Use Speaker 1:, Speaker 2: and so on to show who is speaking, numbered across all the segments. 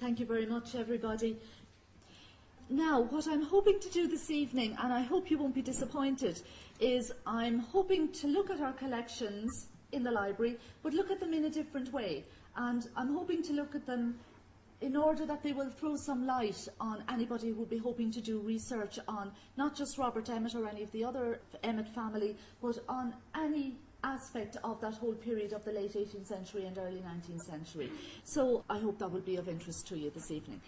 Speaker 1: Thank you very much, everybody. Now, what I'm hoping to do this evening, and I hope you won't be disappointed, is I'm hoping to look at our collections in the library, but look at them in a different way. And I'm hoping to look at them in order that they will throw some light on anybody who will be hoping to do research on not just Robert Emmet or any of the other Emmet family, but on any aspect of that whole period of the late 18th century and early 19th century. So I hope that will be of interest to you this evening.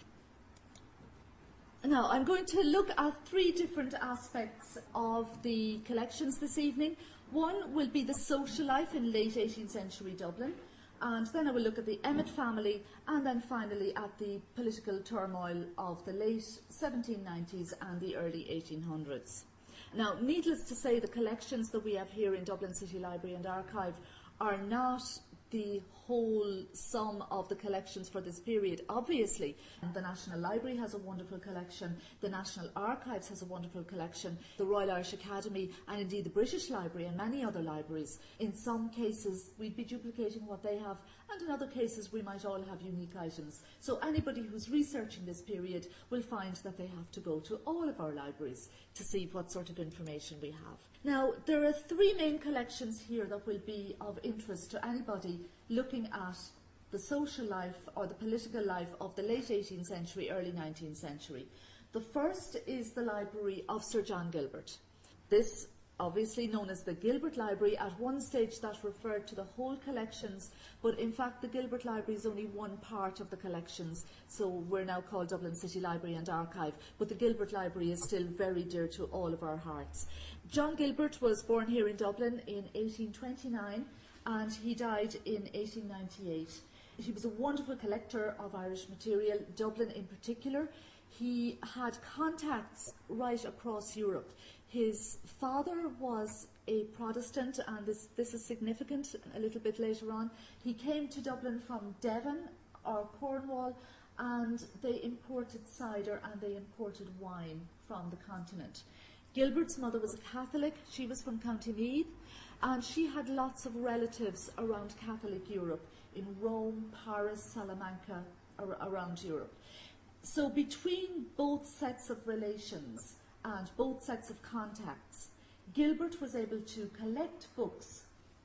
Speaker 1: Now, I'm going to look at three different aspects of the collections this evening. One will be the social life in late 18th century Dublin, and then I will look at the Emmet family, and then finally at the political turmoil of the late 1790s and the early 1800s. Now, needless to say, the collections that we have here in Dublin City Library and Archive are not the whole sum of the collections for this period. Obviously, the National Library has a wonderful collection, the National Archives has a wonderful collection, the Royal Irish Academy, and indeed the British Library and many other libraries. In some cases, we'd be duplicating what they have, and in other cases, we might all have unique items. So anybody who's researching this period will find that they have to go to all of our libraries to see what sort of information we have. Now, there are three main collections here that will be of interest to anybody looking at the social life or the political life of the late 18th century, early 19th century. The first is the library of Sir John Gilbert. This obviously known as the Gilbert Library. At one stage that referred to the whole collections, but in fact the Gilbert Library is only one part of the collections, so we're now called Dublin City Library and Archive, but the Gilbert Library is still very dear to all of our hearts. John Gilbert was born here in Dublin in 1829 and he died in 1898. He was a wonderful collector of Irish material, Dublin in particular. He had contacts right across Europe. His father was a Protestant, and this, this is significant a little bit later on. He came to Dublin from Devon or Cornwall, and they imported cider and they imported wine from the continent. Gilbert's mother was a Catholic, she was from County Meath, and she had lots of relatives around Catholic Europe, in Rome, Paris, Salamanca, ar around Europe. So between both sets of relations, and both sets of contacts, Gilbert was able to collect books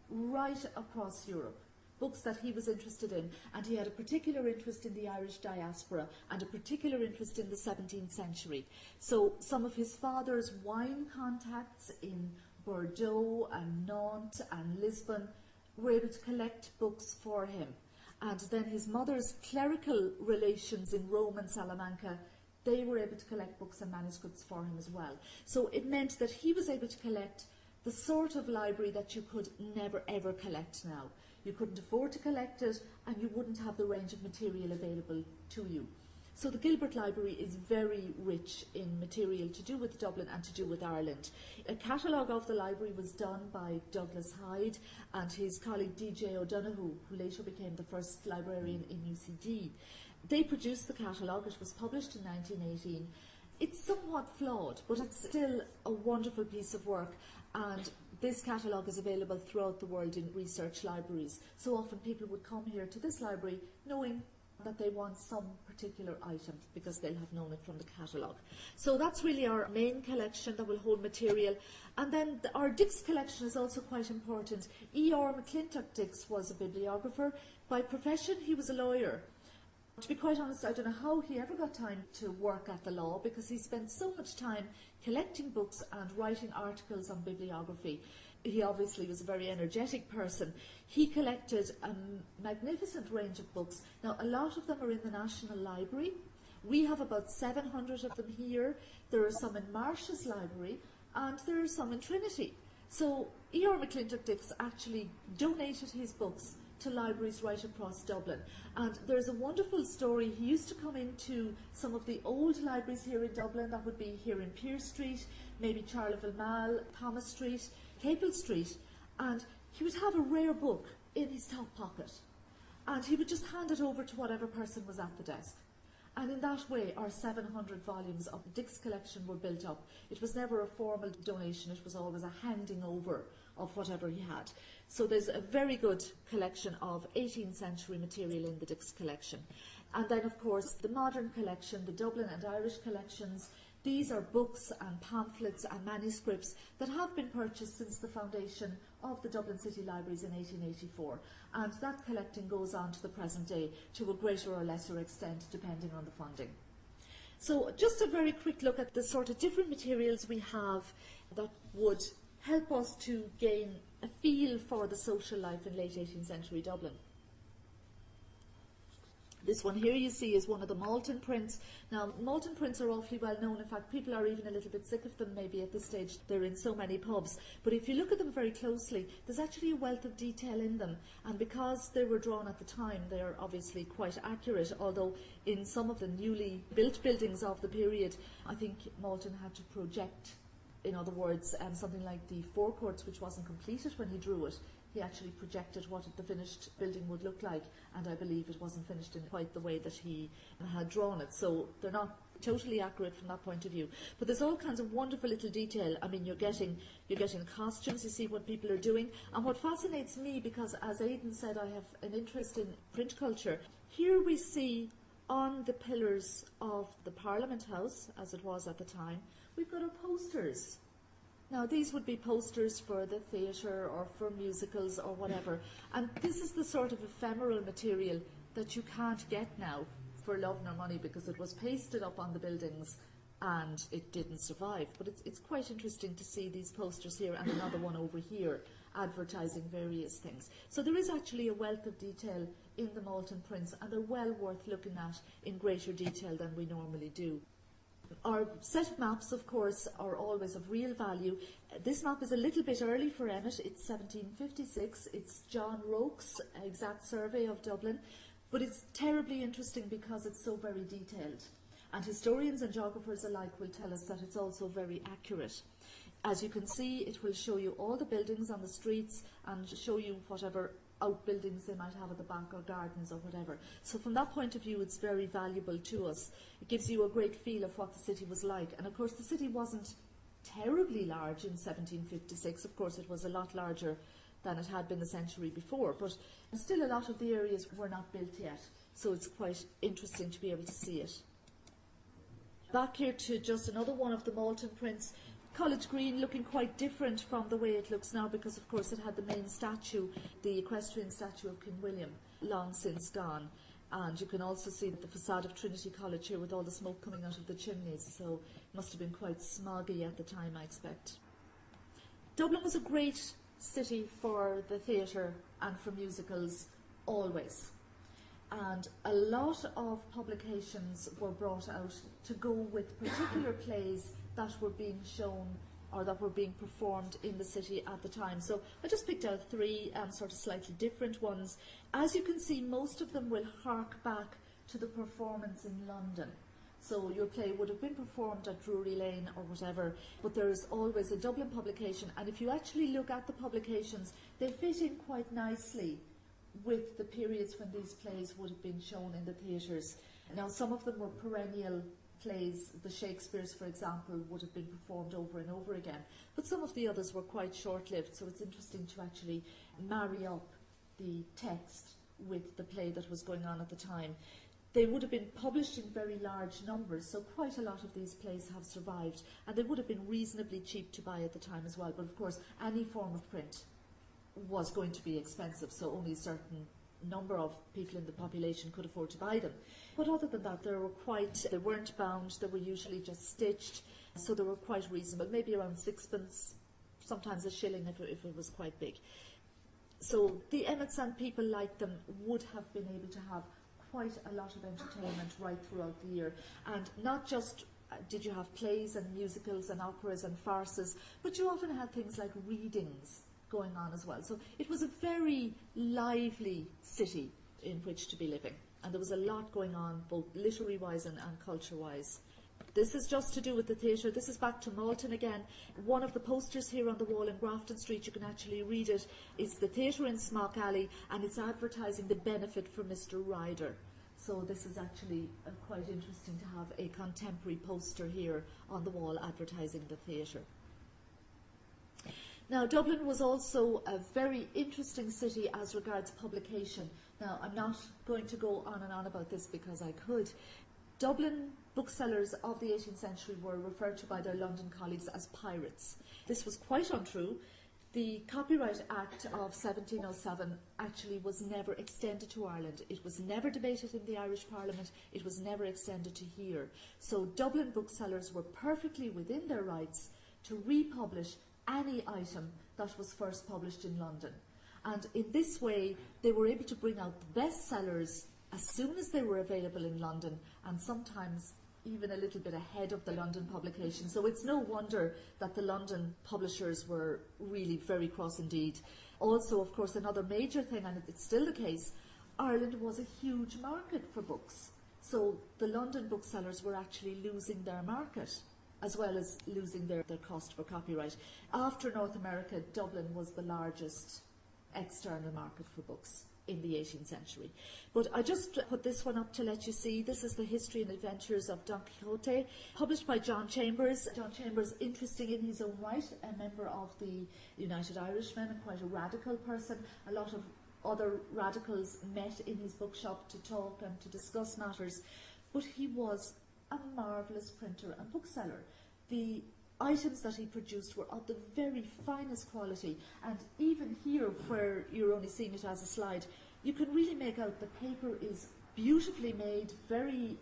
Speaker 1: right across Europe, books that he was interested in, and he had a particular interest in the Irish diaspora and a particular interest in the 17th century. So some of his father's wine contacts in Bordeaux and Nantes and Lisbon were able to collect books for him. And then his mother's clerical relations in Rome and Salamanca they were able to collect books and manuscripts for him as well. So it meant that he was able to collect the sort of library that you could never ever collect now. You couldn't afford to collect it and you wouldn't have the range of material available to you. So the Gilbert Library is very rich in material to do with Dublin and to do with Ireland. A catalogue of the library was done by Douglas Hyde and his colleague DJ O'Donoghue, who later became the first librarian in UCD. They produced the catalogue, it was published in 1918. It's somewhat flawed, but it's still a wonderful piece of work and this catalogue is available throughout the world in research libraries. So often people would come here to this library knowing that they want some particular item because they'll have known it from the catalogue. So that's really our main collection that will hold material. And then the, our Dix collection is also quite important. E.R. McClintock Dix was a bibliographer. By profession, he was a lawyer. To be quite honest, I don't know how he ever got time to work at the law because he spent so much time collecting books and writing articles on bibliography. He obviously was a very energetic person. He collected a magnificent range of books. Now, a lot of them are in the National Library. We have about 700 of them here. There are some in Marsh's Library and there are some in Trinity. So E.R. McClintock Dix actually donated his books to libraries right across Dublin. And there's a wonderful story. He used to come into some of the old libraries here in Dublin, that would be here in Pearse Street, maybe Charleville Mall, Thomas Street, Capel Street, and he would have a rare book in his top pocket. And he would just hand it over to whatever person was at the desk. And in that way, our 700 volumes of the Dix collection were built up. It was never a formal donation, it was always a handing over of whatever he had. So there's a very good collection of 18th century material in the Dix collection. And then, of course, the modern collection, the Dublin and Irish collections, these are books and pamphlets and manuscripts that have been purchased since the foundation of the Dublin City Libraries in 1884. And that collecting goes on to the present day to a greater or lesser extent, depending on the funding. So just a very quick look at the sort of different materials we have that would help us to gain a feel for the social life in late 18th century Dublin. This one here you see is one of the Malton prints. Now, Malton prints are awfully well known. In fact, people are even a little bit sick of them maybe at this stage. They're in so many pubs. But if you look at them very closely, there's actually a wealth of detail in them. And because they were drawn at the time, they are obviously quite accurate. Although in some of the newly built buildings of the period, I think Malton had to project in other words, um, something like the forecourts, which wasn't completed when he drew it, he actually projected what the finished building would look like, and I believe it wasn't finished in quite the way that he had drawn it. So they're not totally accurate from that point of view. But there's all kinds of wonderful little detail. I mean, you're getting you're getting costumes. You see what people are doing, and what fascinates me because, as Aidan said, I have an interest in print culture. Here we see on the pillars of the Parliament House, as it was at the time, we've got our posters now, these would be posters for the theatre or for musicals or whatever. And this is the sort of ephemeral material that you can't get now for love nor money because it was pasted up on the buildings and it didn't survive. But it's, it's quite interesting to see these posters here and another one over here advertising various things. So there is actually a wealth of detail in the Malton prints and they're well worth looking at in greater detail than we normally do. Our set of maps, of course, are always of real value. This map is a little bit early for Emmet. It's 1756. It's John Rocque's exact survey of Dublin. But it's terribly interesting because it's so very detailed. And historians and geographers alike will tell us that it's also very accurate. As you can see, it will show you all the buildings on the streets and show you whatever outbuildings they might have at the back or gardens or whatever. So from that point of view, it's very valuable to us. It gives you a great feel of what the city was like. And of course, the city wasn't terribly large in 1756. Of course, it was a lot larger than it had been the century before, but still a lot of the areas were not built yet. So it's quite interesting to be able to see it. Back here to just another one of the Malton prints. College Green looking quite different from the way it looks now because, of course, it had the main statue, the equestrian statue of King William, long since gone. And you can also see the facade of Trinity College here with all the smoke coming out of the chimneys, so it must have been quite smoggy at the time, I expect. Dublin was a great city for the theatre and for musicals, always. And a lot of publications were brought out to go with particular plays that were being shown or that were being performed in the city at the time. So I just picked out three um, sort of slightly different ones. As you can see, most of them will hark back to the performance in London. So your play would have been performed at Drury Lane or whatever, but there is always a Dublin publication. And if you actually look at the publications, they fit in quite nicely with the periods when these plays would have been shown in the theatres. Now, some of them were perennial plays, the Shakespeare's, for example, would have been performed over and over again. But some of the others were quite short-lived, so it's interesting to actually marry up the text with the play that was going on at the time. They would have been published in very large numbers, so quite a lot of these plays have survived, and they would have been reasonably cheap to buy at the time as well. But of course, any form of print was going to be expensive, so only a certain number of people in the population could afford to buy them. But other than that, they were quite, they weren't bound, they were usually just stitched, so they were quite reasonable, maybe around sixpence, sometimes a shilling if it, if it was quite big. So the Emmets and people like them would have been able to have quite a lot of entertainment right throughout the year. And not just uh, did you have plays and musicals and operas and farces, but you often had things like readings going on as well. So it was a very lively city in which to be living. And there was a lot going on, both literary wise and, and culture wise. This is just to do with the theatre. This is back to Malton again. One of the posters here on the wall in Grafton Street, you can actually read it, is the theatre in Smock Alley and it's advertising the benefit for Mr Ryder. So this is actually uh, quite interesting to have a contemporary poster here on the wall advertising the theatre. Now, Dublin was also a very interesting city as regards publication. Now, I'm not going to go on and on about this because I could. Dublin booksellers of the 18th century were referred to by their London colleagues as pirates. This was quite untrue. The Copyright Act of 1707 actually was never extended to Ireland. It was never debated in the Irish Parliament. It was never extended to here. So Dublin booksellers were perfectly within their rights to republish any item that was first published in London. And in this way, they were able to bring out the bestsellers as soon as they were available in London and sometimes even a little bit ahead of the London publication. So it's no wonder that the London publishers were really very cross indeed. Also, of course, another major thing, and it's still the case, Ireland was a huge market for books. So the London booksellers were actually losing their market as well as losing their, their cost for copyright. After North America, Dublin was the largest external market for books in the 18th century. But I just put this one up to let you see. This is the history and adventures of Don Quixote, published by John Chambers. John Chambers, interesting in his own right, a member of the United Irishmen and quite a radical person. A lot of other radicals met in his bookshop to talk and to discuss matters. But he was a marvellous printer and bookseller. The items that he produced were of the very finest quality, and even here, where you're only seeing it as a slide, you can really make out the paper is beautifully made, very,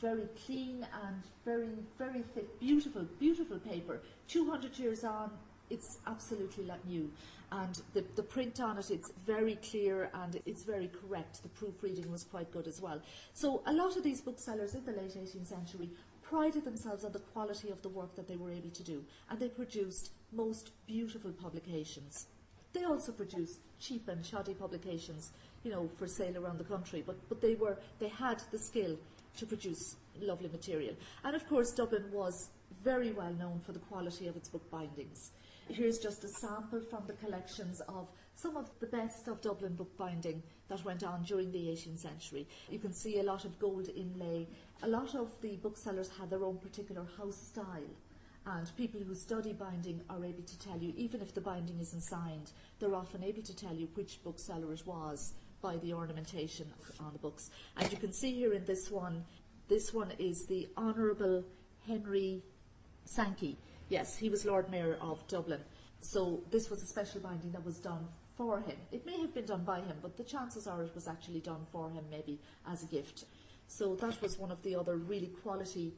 Speaker 1: very clean and very, very thick, beautiful, beautiful paper. 200 years on, it's absolutely like new. And the, the print on it, it's very clear and it's very correct. The proofreading was quite good as well. So a lot of these booksellers in the late 18th century prided themselves on the quality of the work that they were able to do, and they produced most beautiful publications. They also produced cheap and shoddy publications, you know, for sale around the country, but, but they were they had the skill to produce lovely material. And of course Dublin was very well known for the quality of its book bindings. Here's just a sample from the collections of some of the best of Dublin bookbinding that went on during the 18th century. You can see a lot of gold inlay. A lot of the booksellers had their own particular house style. And people who study binding are able to tell you, even if the binding isn't signed, they're often able to tell you which bookseller it was by the ornamentation on the books. And you can see here in this one, this one is the Honourable Henry Sankey. Yes, he was Lord Mayor of Dublin. So this was a special binding that was done for him. It may have been done by him, but the chances are it was actually done for him, maybe as a gift. So that was one of the other really quality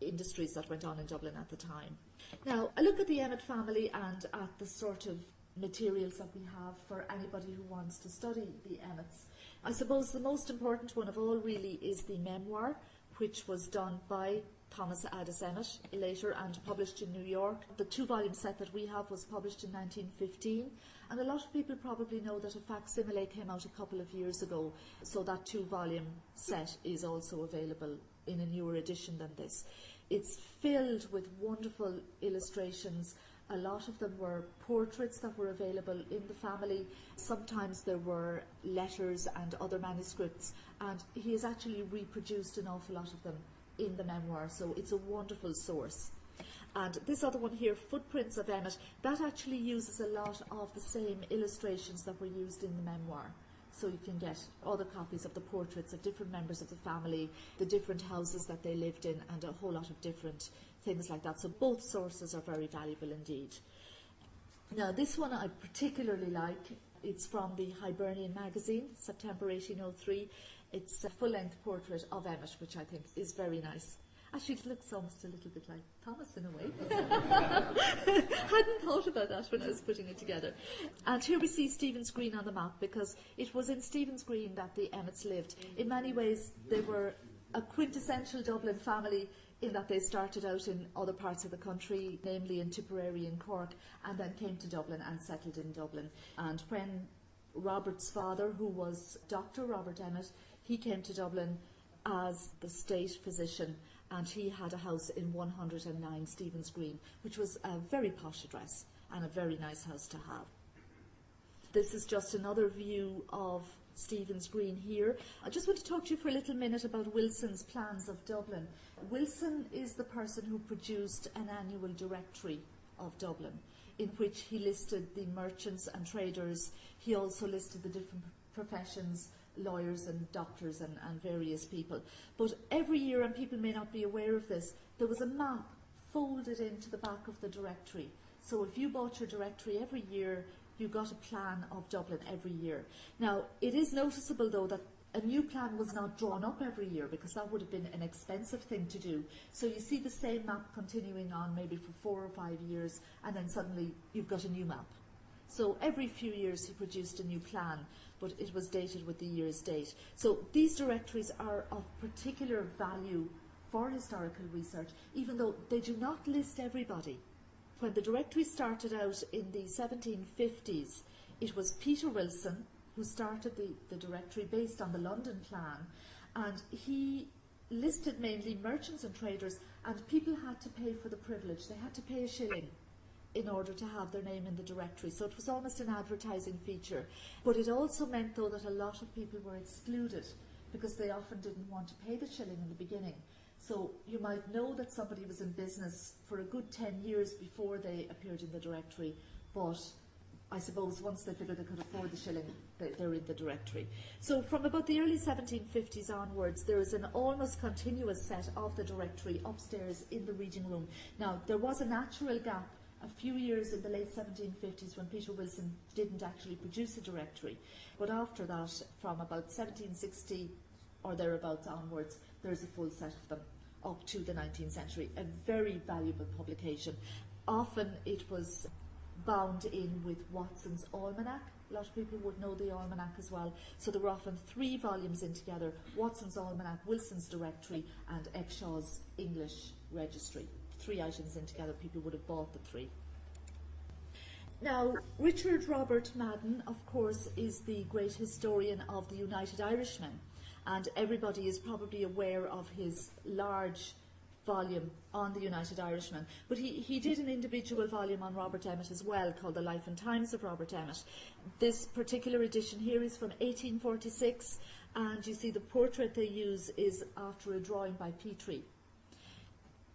Speaker 1: industries that went on in Dublin at the time. Now, I look at the Emmet family and at the sort of materials that we have for anybody who wants to study the Emmets. I suppose the most important one of all really is the memoir, which was done by Thomas Addis Emmet later and published in New York. The two volume set that we have was published in 1915 and a lot of people probably know that a facsimile came out a couple of years ago so that two volume set is also available in a newer edition than this. It's filled with wonderful illustrations a lot of them were portraits that were available in the family. Sometimes there were letters and other manuscripts, and he has actually reproduced an awful lot of them in the memoir, so it's a wonderful source. And this other one here, Footprints of Emmet, that actually uses a lot of the same illustrations that were used in the memoir. So you can get other copies of the portraits of different members of the family, the different houses that they lived in, and a whole lot of different things like that. So both sources are very valuable indeed. Now, this one I particularly like. It's from the Hibernian magazine, September 1803. It's a full-length portrait of Emmet, which I think is very nice. Actually, it looks almost a little bit like Thomas in a way. Hadn't thought about that when I was putting it together. And here we see Stephen's Green on the map because it was in Stephen's Green that the Emmets lived. In many ways, they were a quintessential Dublin family in that they started out in other parts of the country, namely in Tipperary and Cork, and then came to Dublin and settled in Dublin. And when Robert's father, who was Dr. Robert Emmet, he came to Dublin as the state physician and he had a house in 109 Stephen's Green, which was a very posh address and a very nice house to have. This is just another view of Stephen's Green here. I just want to talk to you for a little minute about Wilson's plans of Dublin. Wilson is the person who produced an annual directory of Dublin. in which he listed the merchants and traders. He also listed the different professions, lawyers and doctors and, and various people. But every year, and people may not be aware of this, there was a map folded into the back of the directory. So if you bought your directory every year, you got a plan of Dublin every year. Now, it is noticeable though that a new plan was not drawn up every year because that would have been an expensive thing to do. So you see the same map continuing on maybe for four or five years and then suddenly you've got a new map. So every few years he produced a new plan, but it was dated with the year's date. So these directories are of particular value for historical research, even though they do not list everybody. When the directory started out in the 1750s, it was Peter Wilson who started the, the directory based on the London plan, and he listed mainly merchants and traders, and people had to pay for the privilege. They had to pay a shilling in order to have their name in the directory. So it was almost an advertising feature. But it also meant, though, that a lot of people were excluded because they often didn't want to pay the shilling in the beginning. So you might know that somebody was in business for a good 10 years before they appeared in the directory, but I suppose once they figured they could afford the shilling, they, are in the directory. So from about the early 1750s onwards, there is an almost continuous set of the directory upstairs in the reading room. Now, there was a natural gap a few years in the late 1750s when Peter Wilson didn't actually produce a directory. But after that, from about 1760 or thereabouts onwards, there's a full set of them up to the 19th century. A very valuable publication. Often it was bound in with Watson's Almanac. A lot of people would know the Almanac as well. So there were often three volumes in together, Watson's Almanac, Wilson's Directory and Exshaw's English Registry three items in together, people would have bought the three. Now, Richard Robert Madden, of course, is the great historian of the United Irishmen, and everybody is probably aware of his large volume on the United Irishmen. But he, he did an individual volume on Robert Emmet as well, called The Life and Times of Robert Emmet. This particular edition here is from 1846, and you see the portrait they use is after a drawing by Petrie.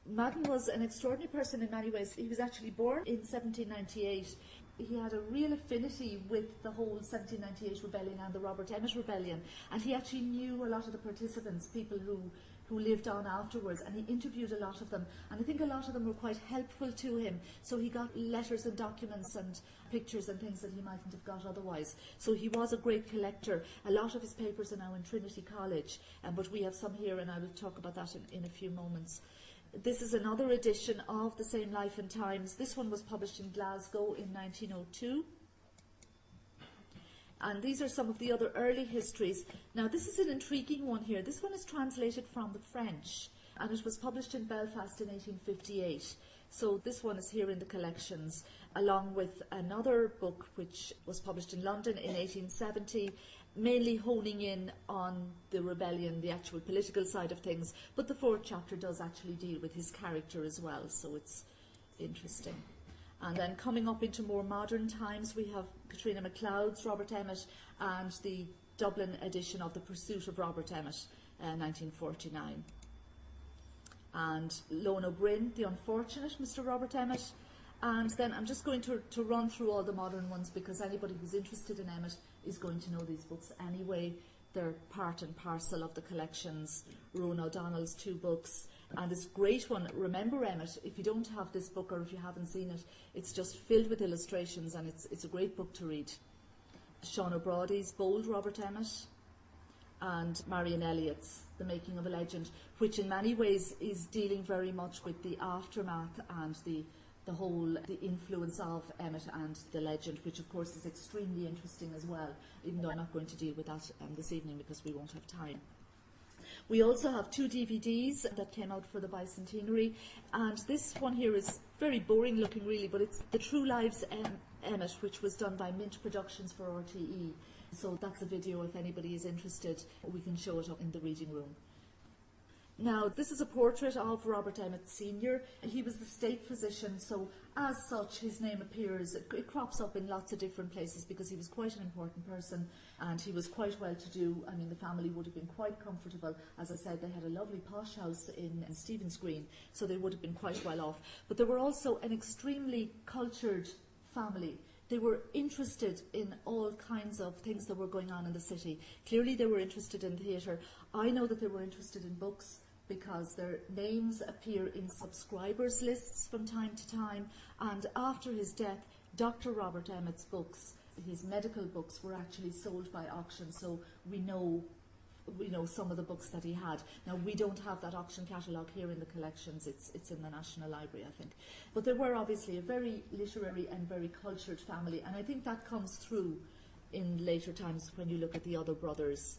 Speaker 1: Madden was an extraordinary person in many ways. He was actually born in 1798. He had a real affinity with the whole 1798 rebellion and the Robert Emmet rebellion, and he actually knew a lot of the participants, people who who lived on afterwards, and he interviewed a lot of them. And I think a lot of them were quite helpful to him. So he got letters and documents and pictures and things that he mightn't have got otherwise. So he was a great collector. A lot of his papers are now in Trinity College, um, but we have some here, and I will talk about that in, in a few moments. This is another edition of the same Life and Times. This one was published in Glasgow in 1902. And these are some of the other early histories. Now, this is an intriguing one here. This one is translated from the French, and it was published in Belfast in 1858. So this one is here in the collections, along with another book which was published in London in 1870, mainly honing in on the rebellion, the actual political side of things, but the fourth chapter does actually deal with his character as well, so it's interesting. And then coming up into more modern times, we have Katrina MacLeod's Robert Emmet and the Dublin edition of The Pursuit of Robert Emmet, uh, 1949. And Leon Ó Broin, The Unfortunate Mr. Robert Emmet. And then I'm just going to, to run through all the modern ones because anybody who's interested in Emmet is going to know these books anyway. They're part and parcel of the collections. Ruan O'Donnell's two books. And this great one, Remember Emmet, if you don't have this book or if you haven't seen it, it's just filled with illustrations and it's, it's a great book to read. Sean O'Brody's Bold Robert Emmet and Marianne Elliott's The Making of a Legend, which in many ways is dealing very much with the aftermath and the the whole the influence of Emmet and the legend, which of course is extremely interesting as well, even though I'm not going to deal with that um, this evening because we won't have time. We also have two DVDs that came out for the bicentenary, and this one here is very boring looking really, but it's The True Lives em Emmet, which was done by Mint Productions for RTE. So that's a video if anybody is interested, we can show it up in the reading room. Now, this is a portrait of Robert Emmet Sr. He was the state physician, so as such, his name appears, it, it, crops up in lots of different places because he was quite an important person and he was quite well to do. I mean, the family would have been quite comfortable. As I said, they had a lovely posh house in, in Green, so they would have been quite well off. But they were also an extremely cultured family. They were interested in all kinds of things that were going on in the city. Clearly, they were interested in theatre. I know that they were interested in books because their names appear in subscribers lists from time to time. And after his death, Dr. Robert Emmet's books, his medical books, were actually sold by auction. So we know we know some of the books that he had. Now we don't have that auction catalogue here in the collections, it's, it's in the National Library I think. But they were obviously a very literary and very cultured family and I think that comes through in later times when you look at the other brothers.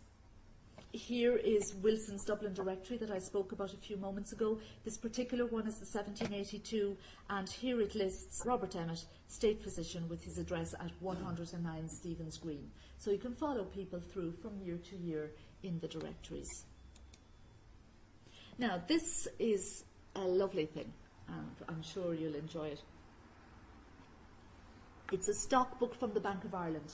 Speaker 1: Here is Wilson's Dublin Directory that I spoke about a few moments ago. This particular one is the 1782 and here it lists Robert Emmet, State Physician with his address at 109 Stephen's Green. So you can follow people through from year to year in the directories. Now, this is a lovely thing, and I'm sure you'll enjoy it. It's a stock book from the Bank of Ireland,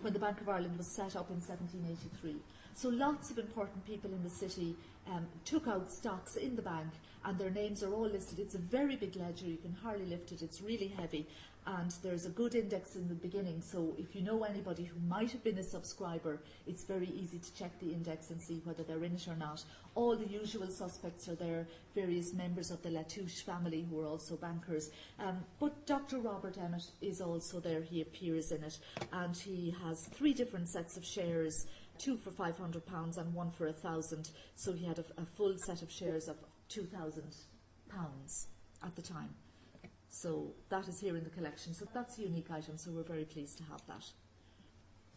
Speaker 1: when the Bank of Ireland was set up in 1783. So lots of important people in the city um, took out stocks in the bank and their names are all listed. It's a very big ledger, you can hardly lift it, it's really heavy. And there's a good index in the beginning. So if you know anybody who might have been a subscriber it's very easy to check the index and see whether they're in it or not. All the usual suspects are there, various members of the Latouche family who are also bankers. Um, but Dr Robert Emmet is also there, he appears in it. And he has three different sets of shares two for £500 and one for a thousand so he had a, a full set of shares of £2,000 at the time. So that is here in the collection. So that's a unique item, so we're very pleased to have that.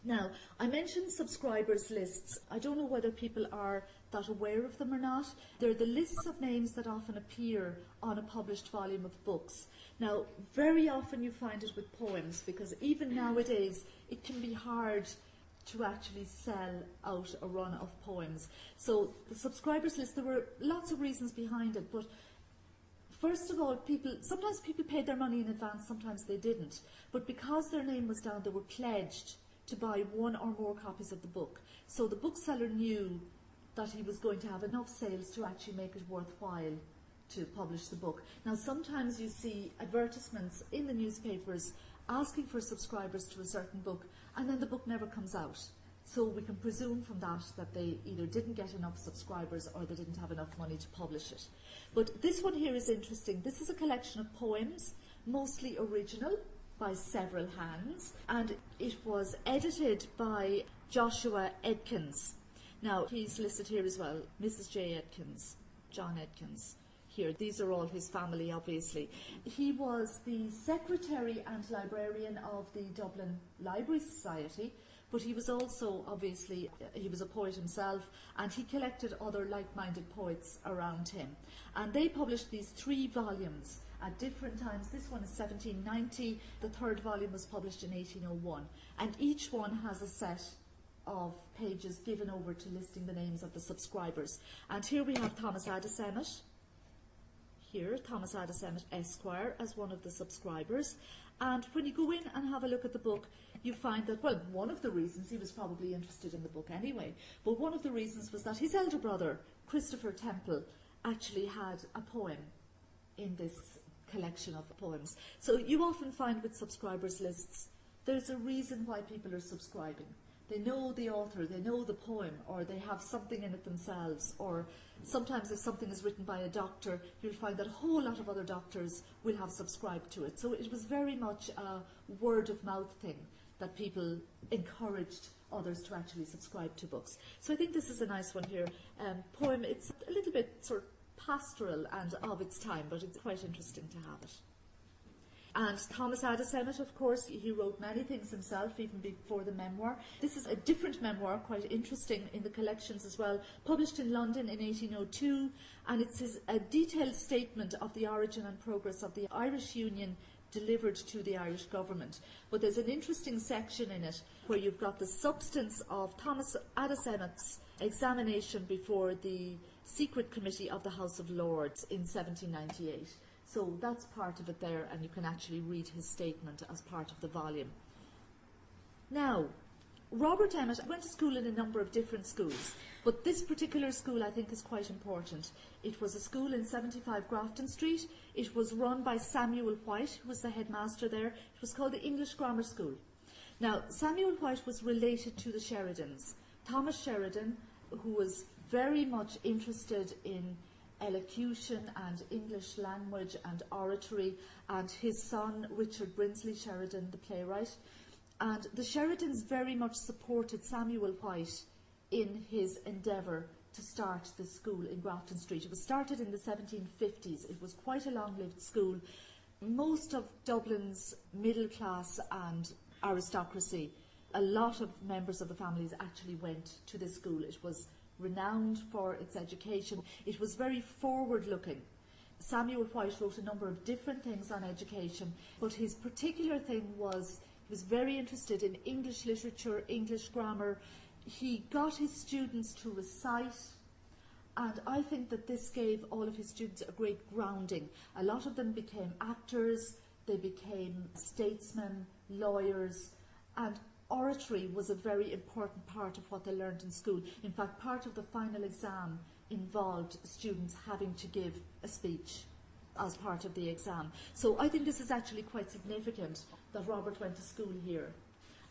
Speaker 1: Now, I mentioned subscribers lists. I don't know whether people are that aware of them or not. They're the lists of names that often appear on a published volume of books. Now, very often you find it with poems because even nowadays it can be hard to actually sell out a run of poems. So the subscribers list, there were lots of reasons behind it, but First of all, people sometimes people paid their money in advance, sometimes they didn't. But because their name was down, they were pledged to buy one or more copies of the book. So the bookseller knew that he was going to have enough sales to actually make it worthwhile to publish the book. Now, sometimes you see advertisements in the newspapers asking for subscribers to a certain book, and then the book never comes out. So we can presume from that that they either didn't get enough subscribers or they didn't have enough money to publish it. But this one here is interesting. This is a collection of poems, mostly original, by several hands, and it was edited by Joshua Edkins. Now, he's listed here as well, Mrs. J. Edkins, John Edkins. Here, these are all his family, obviously. He was the secretary and librarian of the Dublin Library Society, but he was also obviously he was a poet himself and he collected other like-minded poets around him. And they published these three volumes at different times. This one is 1790 the third volume was published in 1801 and each one has a set of pages given over to listing the names of the subscribers. And here we have Thomas Addis Emmet here, Thomas Addis Esquire, as one of the subscribers. And when you go in and have a look at the book, you find that, well, one of the reasons he was probably interested in the book anyway, but one of the reasons was that his elder brother, Christopher Temple, actually had a poem in this collection of poems. So you often find with subscribers lists, there's a reason why people are subscribing. They know the author, they know the poem, or they have something in it themselves, or sometimes if something is written by a doctor, you'll find that a whole lot of other doctors will have subscribed to it. So it was very much a word of mouth thing that people encouraged others to actually subscribe to books. So I think this is a nice one here. Um, poem, it's a little bit sort of pastoral and of its time, but it's quite interesting to have it. And Thomas Addis Emmet, of course, he wrote many things himself, even before the memoir. This is a different memoir, quite interesting in the collections as well, published in London in 1802, and it's a detailed statement of the origin and progress of the Irish Union delivered to the Irish government. But there's an interesting section in it where you've got the substance of Thomas Addis Emmet's examination before the secret committee of the House of Lords in 1798. So that's part of it there, and you can actually read his statement as part of the volume. Now, Robert Emmet went to school in a number of different schools, but this particular school I think is quite important. It was a school in 75 Grafton Street. It was run by Samuel Whyte, who was the headmaster there. It was called the English Grammar School. Now, Samuel Whyte was related to the Sheridans. Thomas Sheridan, who was very much interested in elocution and English language and oratory, and his son Richard Brinsley Sheridan, the playwright. And the Sheridans very much supported Samuel Whyte in his endeavour to start the school in Grafton Street. It was started in the 1750s. It was quite a long-lived school. Most of Dublin's middle class and aristocracy, a lot of members of the families actually went to this school. It was renowned for its education. It was very forward-looking. Samuel Whyte wrote a number of different things on education, but his particular thing was he was very interested in English literature, English grammar. He got his students to recite, and I think that this gave all of his students a great grounding. A lot of them became actors, they became statesmen, lawyers, and oratory was a very important part of what they learned in school. In fact, part of the final exam involved students having to give a speech as part of the exam. So I think this is actually quite significant that Robert went to school here.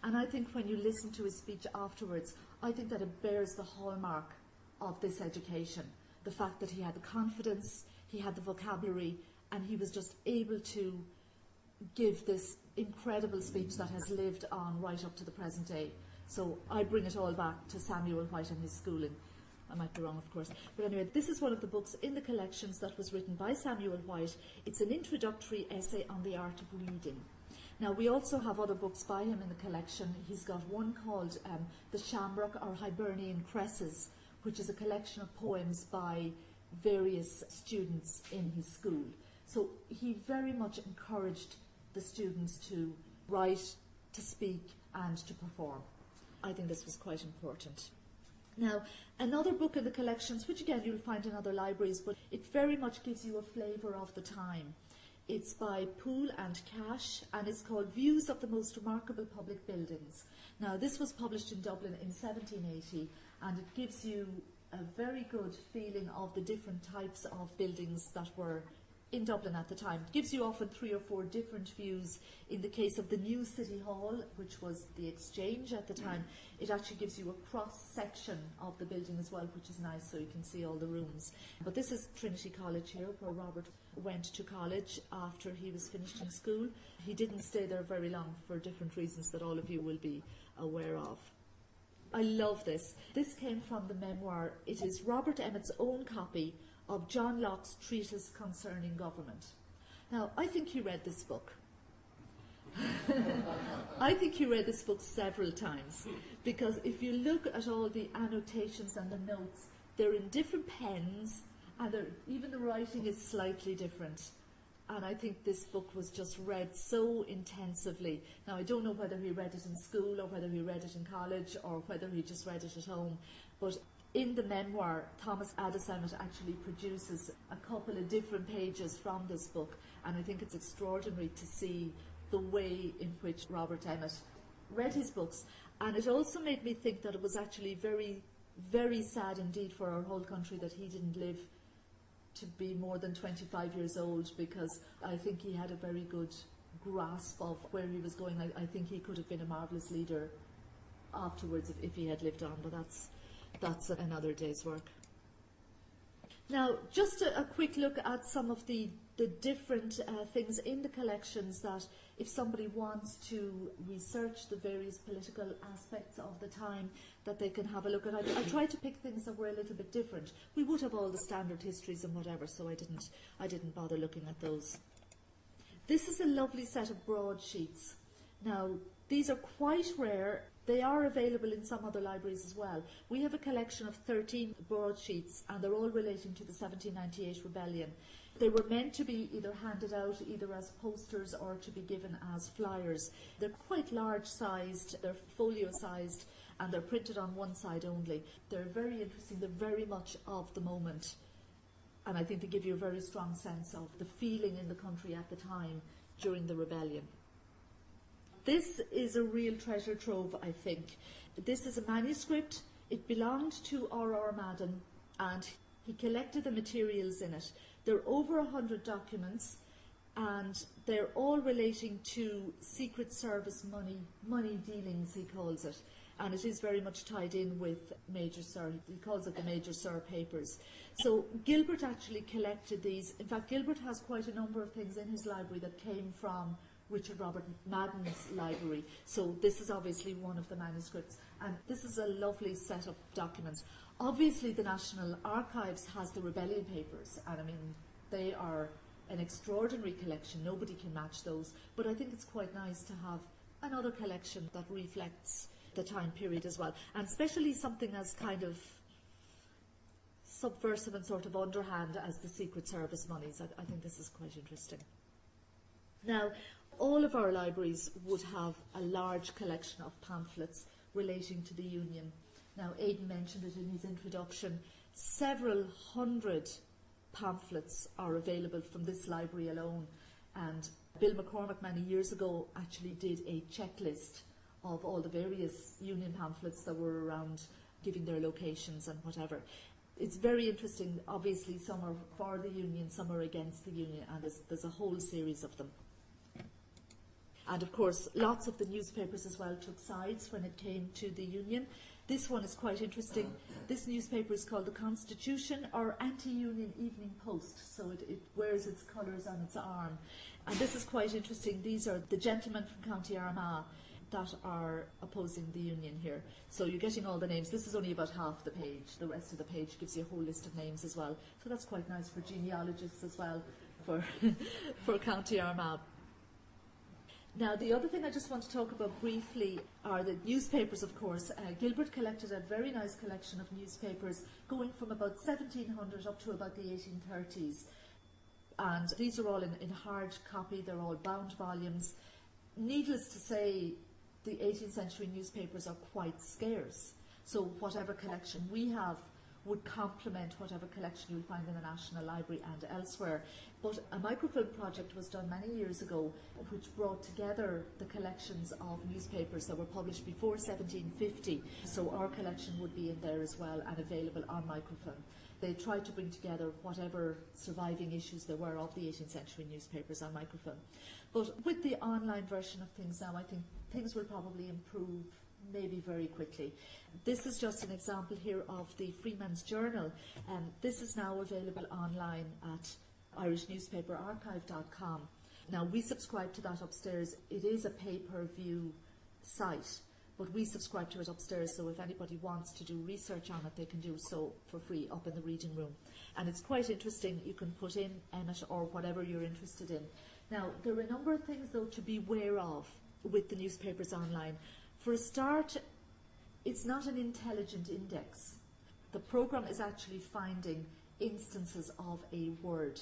Speaker 1: And I think when you listen to his speech afterwards, I think that it bears the hallmark of this education. The fact that he had the confidence, he had the vocabulary, and he was just able to give this incredible speech that has lived on right up to the present day. So I bring it all back to Samuel Whyte and his schooling. I might be wrong, of course. But anyway, this is one of the books in the collections that was written by Samuel Whyte. It's an introductory essay on the art of reading. Now, we also have other books by him in the collection. He's got one called um, The Shamrock or Hibernian Cresses, which is a collection of poems by various students in his school. So he very much encouraged the students to write, to speak, and to perform. I think this was quite important. Now, another book in the collections, which again you'll find in other libraries, but it very much gives you a flavour of the time. It's by Poole and Cash, and it's called Views of the Most Remarkable Public Buildings. Now, this was published in Dublin in 1780, and it gives you a very good feeling of the different types of buildings that were in Dublin at the time. It gives you often three or four different views. In the case of the new City Hall, which was the Exchange at the mm. time, it actually gives you a cross section of the building as well, which is nice so you can see all the rooms. But this is Trinity College here, where Robert went to college after he was finished in school. He didn't stay there very long for different reasons that all of you will be aware of. I love this. This came from the memoir. It is Robert Emmet's own copy of John Locke's treatise concerning government. Now, I think he read this book. I think he read this book several times because if you look at all the annotations and the notes, they're in different pens and even the writing is slightly different. And I think this book was just read so intensively. Now, I don't know whether he read it in school or whether he read it in college or whether he just read it at home, but in the memoir, Thomas Addis Emmet actually produces a couple of different pages from this book, and I think it's extraordinary to see the way in which Robert Emmet read his books. And it also made me think that it was actually very, very sad indeed for our whole country that he didn't live to be more than 25 years old because I think he had a very good grasp of where he was going. I, I think he could have been a marvellous leader afterwards if, if he had lived on, but that's that's another day's work. Now, just a, a quick look at some of the, the different uh, things in the collections that if somebody wants to research the various political aspects of the time, that they can have a look at. I, I tried to pick things that were a little bit different. We would have all the standard histories and whatever, so I didn't, I didn't bother looking at those. This is a lovely set of broadsheets. Now, these are quite rare they are available in some other libraries as well. We have a collection of 13 broadsheets and they're all relating to the 1798 rebellion. They were meant to be either handed out either as posters or to be given as flyers. They're quite large sized, they're folio sized and they're printed on one side only. They're very interesting, they're very much of the moment and I think they give you a very strong sense of the feeling in the country at the time during the rebellion. This is a real treasure trove, I think. This is a manuscript. It belonged to R.R. Madden, and he collected the materials in it. There are over a hundred documents, and they're all relating to Secret Service money, money dealings, he calls it. And it is very much tied in with Major Sirr, he calls it the Major Sirr papers. So Gilbert actually collected these. In fact, Gilbert has quite a number of things in his library that came from Richard Robert Madden's library. So this is obviously one of the manuscripts. And this is a lovely set of documents. Obviously, the National Archives has the rebellion papers, and I mean, they are an extraordinary collection. Nobody can match those. But I think it's quite nice to have another collection that reflects the time period as well, and especially something as kind of subversive and sort of underhand as the Secret Service monies. I, I think this is quite interesting. Now, all of our libraries would have a large collection of pamphlets relating to the Union. Now, Aidan mentioned it in his introduction. Several hundred pamphlets are available from this library alone. And Bill McCormack, many years ago, actually did a checklist of all the various Union pamphlets that were around, giving their locations and whatever. It's very interesting. Obviously, some are for the Union, some are against the Union, and there's, there's a whole series of them. And of course, lots of the newspapers as well took sides when it came to the Union. This one is quite interesting. This newspaper is called the Constitution or Anti-Union Evening Post, so it, it, wears its colours on its arm. And this is quite interesting. These are the gentlemen from County Armagh that are opposing the union here. So you're getting all the names. This is only about half the page. The rest of the page gives you a whole list of names as well. So that's quite nice for genealogists as well for, for County Armagh. Now, the other thing I just want to talk about briefly are the newspapers, of course. Uh, Gilbert collected a very nice collection of newspapers going from about 1700 up to about the 1830s. And these are all in, in hard copy, they're all bound volumes. Needless to say, the 18th century newspapers are quite scarce. So, whatever collection we have would complement whatever collection you'll find in the National Library and elsewhere. But a microfilm project was done many years ago which brought together the collections of newspapers that were published before 1750. So our collection would be in there as well and available on microfilm. They tried to bring together whatever surviving issues there were of the 18th century newspapers on microfilm. But with the online version of things now, I think things will probably improve maybe very quickly. This is just an example here of the Freeman's Journal. Um, this is now available online at irishnewspaperarchive.com. Now, we subscribe to that upstairs. It is a pay-per-view site, but we subscribe to it upstairs, so if anybody wants to do research on it, they can do so for free up in the reading room. And it's quite interesting. You can put in Emmet or whatever you're interested in. Now, there are a number of things, though, to be aware of with the newspapers online. For a start, it's not an intelligent index. The program is actually finding instances of a word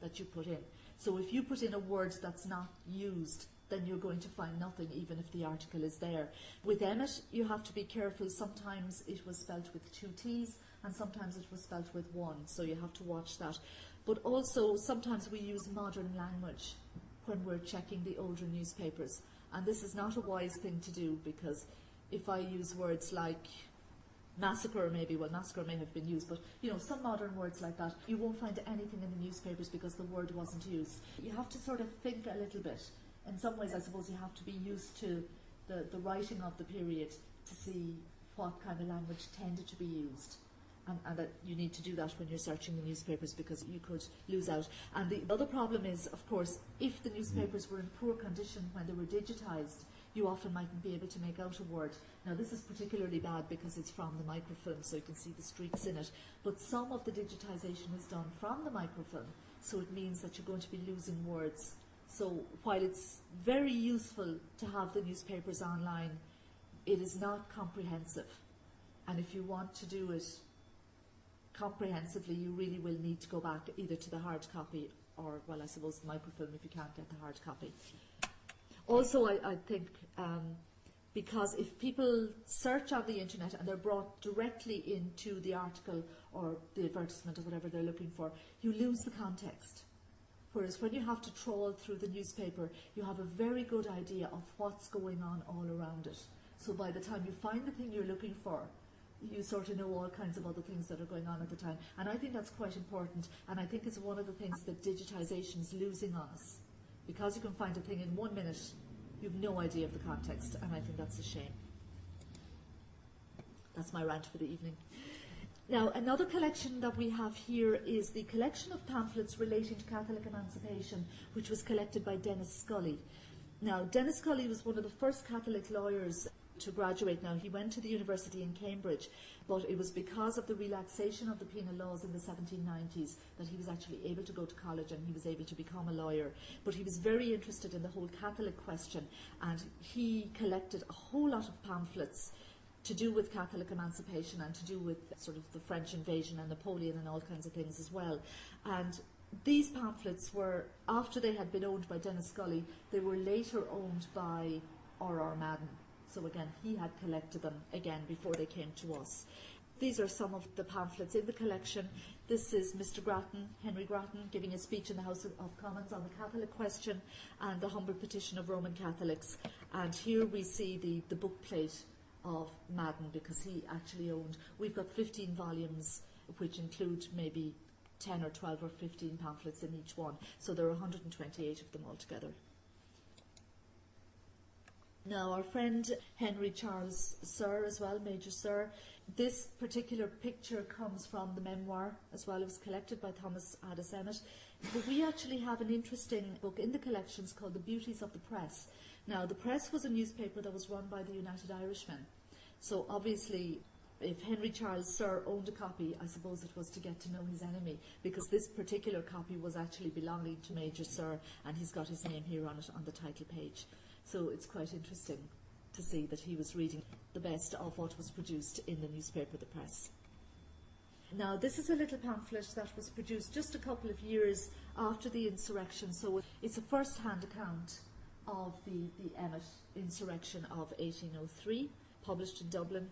Speaker 1: that you put in. So if you put in a word that's not used, then you're going to find nothing, even if the article is there. With Emmet, you have to be careful. Sometimes it was spelt with two T's, and sometimes it was spelt with one, so you have to watch that. But also, sometimes we use modern language when we're checking the older newspapers. And this is not a wise thing to do because if I use words like massacre maybe, well massacre may have been used, but you know, some modern words like that, you won't find anything in the newspapers because the word wasn't used. You have to sort of think a little bit. In some ways I suppose you have to be used to the, the writing of the period to see what kind of language tended to be used. And, and, that you need to do that when you're searching the newspapers because you could lose out. And the other problem is, of course, if the newspapers were in poor condition when they were digitised, you often mightn't be able to make out a word. Now this is particularly bad because it's from the microfilm, so you can see the streaks in it. But some of the digitisation is done from the microfilm, so it means that you're going to be losing words. So while it's very useful to have the newspapers online, it is not comprehensive. And if you want to do it comprehensively, you really will need to go back either to the hard copy or, well, I suppose microfilm if you can't get the hard copy. Also, I, I think um, because if people search on the internet and they're brought directly into the article or the advertisement or whatever they're looking for, you lose the context. Whereas when you have to trawl through the newspaper, you have a very good idea of what's going on all around it. So by the time you find the thing you're looking for, you sort of know all kinds of other things that are going on at the time. And I think that's quite important. And I think it's one of the things that digitisation is losing on us. Because you can find a thing in one minute, you've no idea of the context. And I think that's a shame. That's my rant for the evening. Now, another collection that we have here is the collection of pamphlets relating to Catholic emancipation, which was collected by Denis Scully. Now, Denis Scully was one of the first Catholic lawyers to graduate. Now, he went to the university in Cambridge, but it was because of the relaxation of the penal laws in the 1790s that he was actually able to go to college and he was able to become a lawyer. But he was very interested in the whole Catholic question, and he collected a whole lot of pamphlets to do with Catholic emancipation and to do with sort of the French invasion and Napoleon and all kinds of things as well. And these pamphlets were, after they had been owned by Denis Scully, they were later owned by R.R. Madden. So again, he had collected them again before they came to us. These are some of the pamphlets in the collection. This is Mr. Grattan, Henry Grattan, giving a speech in the House of Commons on the Catholic question and the humble petition of Roman Catholics. And here we see the, the book plate of Madden because he actually owned. We've got 15 volumes, which include maybe 10 or 12 or 15 pamphlets in each one. So there are 128 of them altogether. Now, our friend Henry Charles Sirr, as well, Major Sirr, this particular picture comes from the memoir as well. It was collected by Thomas Addis Emmet. But we actually have an interesting book in the collections called The Beauties of the Press. Now, the Press was a newspaper that was run by the United Irishmen. So obviously, if Henry Charles Sirr owned a copy, I suppose it was to get to know his enemy, because this particular copy was actually belonging to Major Sirr, and he's got his name here on it on the title page. So it's quite interesting to see that he was reading the best of what was produced in the newspaper, the press. Now, this is a little pamphlet that was produced just a couple of years after the insurrection, so it's a first-hand account of the, the Emmet insurrection of 1803, published in Dublin.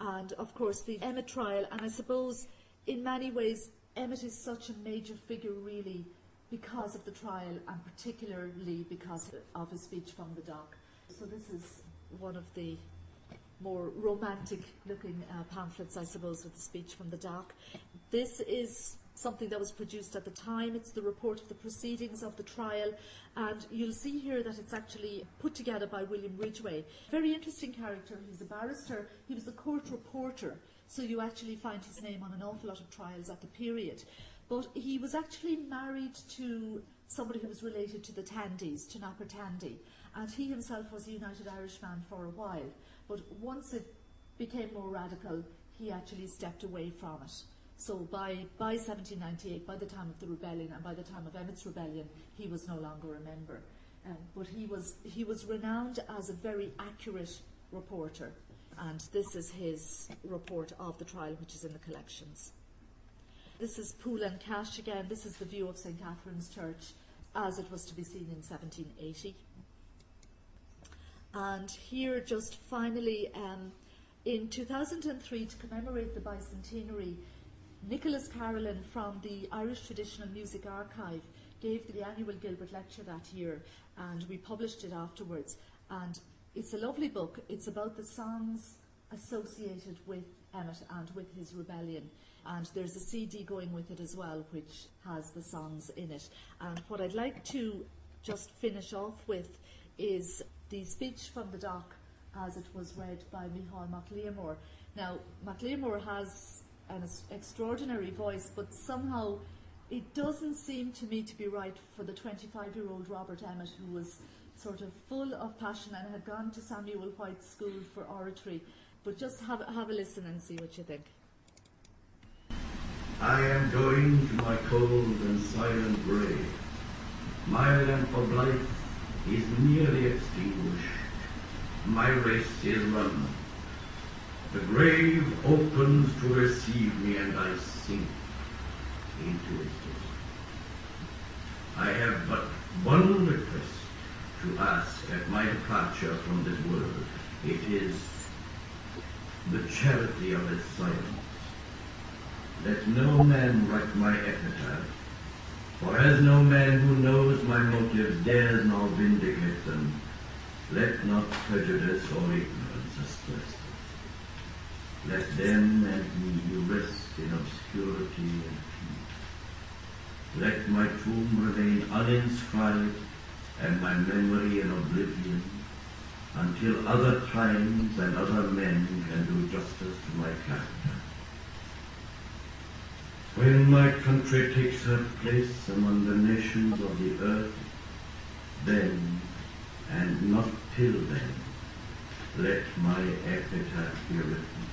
Speaker 1: And of course, the Emmet trial, and I suppose in many ways, Emmet is such a major figure, really, because of the trial, and particularly because of his speech from the dock. So, this is one of the more romantic looking uh, pamphlets, I suppose, with the speech from the dock. This is something that was produced at the time. It's the report of the proceedings of the trial. And you'll see here that it's actually put together by William Ridgway. Very interesting character. He's a barrister. He was a court reporter. So you actually find his name on an awful lot of trials at the period. But he was actually married to somebody who was related to the Tandys, to Napper Tandy. And he himself was a United Irishman for a while. But once it became more radical, he actually stepped away from it. So by, by 1798, by the time of the rebellion and by the time of Emmet's rebellion, he was no longer a member. Um, but he was, he was renowned as a very accurate reporter. And this is his report of the trial, which is in the collections. This is Pool and Cash again. This is the view of St. Catherine's Church as it was to be seen in 1780. And here, just finally, um, in 2003, to commemorate the bicentenary, Nicholas Carolan from the Irish Traditional Music Archive gave the annual Gilbert Lecture that year, and we published it afterwards. And it's a lovely book. It's about the songs associated with Emmet and with his rebellion. And there's a CD going with it as well, which has the songs in it. And what I'd like to just finish off with is the speech from the dock as it was read by Micheál Mac Liammóir. Now, Mac Liammóir has an extraordinary voice, but somehow it doesn't seem to me to be right for the 25 year old Robert Emmet, who was sort of full of passion and had gone to Samuel Whyte's School for oratory. But just have, have a listen and see what you think.
Speaker 2: I am going to my cold and silent grave. My lamp of life is nearly extinguished. My race is run. The grave opens to receive me and I sink into its bosom. I have but one request to ask at my departure from this world. It is the charity of its silence. Let no man write my epitaph, For as no man who knows my motives dares now vindicate them, let not prejudice or ignorance asperse them. Let them and me rest in obscurity and peace. Let my tomb remain uninscribed and my memory in oblivion until other times and other men can do justice to my character. When my country takes her place among the nations of the earth, then, and not till then, let my epitaph be written.